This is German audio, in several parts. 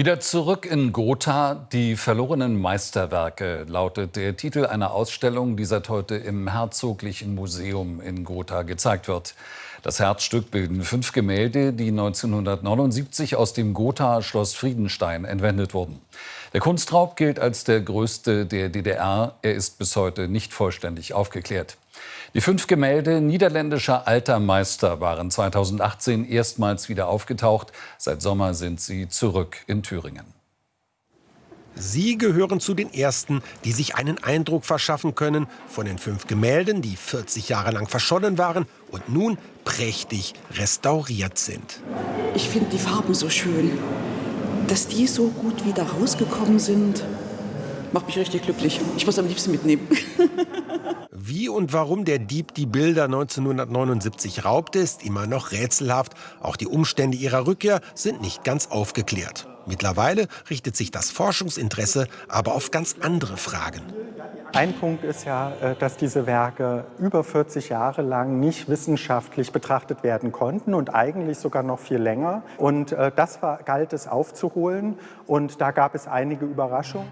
Wieder zurück in Gotha, die verlorenen Meisterwerke lautet der Titel einer Ausstellung, die seit heute im Herzoglichen Museum in Gotha gezeigt wird. Das Herzstück bilden fünf Gemälde, die 1979 aus dem Gothaer Schloss Friedenstein entwendet wurden. Der Kunstraub gilt als der größte der DDR. Er ist bis heute nicht vollständig aufgeklärt. Die fünf Gemälde niederländischer alter Meister waren 2018 erstmals wieder aufgetaucht. Seit Sommer sind sie zurück in Thüringen. Sie gehören zu den Ersten, die sich einen Eindruck verschaffen können von den fünf Gemälden, die 40 Jahre lang verschollen waren und nun prächtig restauriert sind. Ich finde die Farben so schön. Dass die so gut wieder rausgekommen sind, macht mich richtig glücklich. Ich muss am liebsten mitnehmen. Wie und warum der Dieb die Bilder 1979 raubte, ist immer noch rätselhaft. Auch die Umstände ihrer Rückkehr sind nicht ganz aufgeklärt. Mittlerweile richtet sich das Forschungsinteresse aber auf ganz andere Fragen. Ein Punkt ist ja, äh, dass diese Werke über 40 Jahre lang nicht wissenschaftlich betrachtet werden konnten und eigentlich sogar noch viel länger. Und äh, das war, galt es aufzuholen und da gab es einige Überraschungen.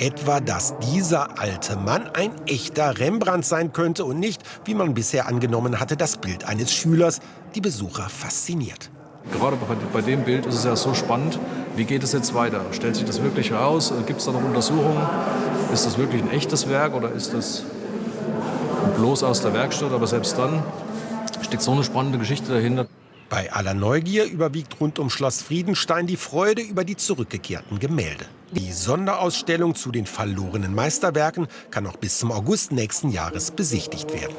Etwa, dass dieser alte Mann ein echter Rembrandt sein könnte und nicht, wie man bisher angenommen hatte, das Bild eines Schülers, die Besucher fasziniert. Gerade bei, dem Bild ist es ja so spannend, wie geht es jetzt weiter? Stellt sich das wirklich heraus? Gibt es da noch Untersuchungen? Ist das wirklich ein echtes Werk oder ist das bloß aus der Werkstatt? Aber selbst dann steckt so eine spannende Geschichte dahinter. Bei aller Neugier überwiegt rund um Schloss Friedenstein die Freude über die zurückgekehrten Gemälde. Die Sonderausstellung zu den verlorenen Meisterwerken kann noch bis zum August nächsten Jahres besichtigt werden.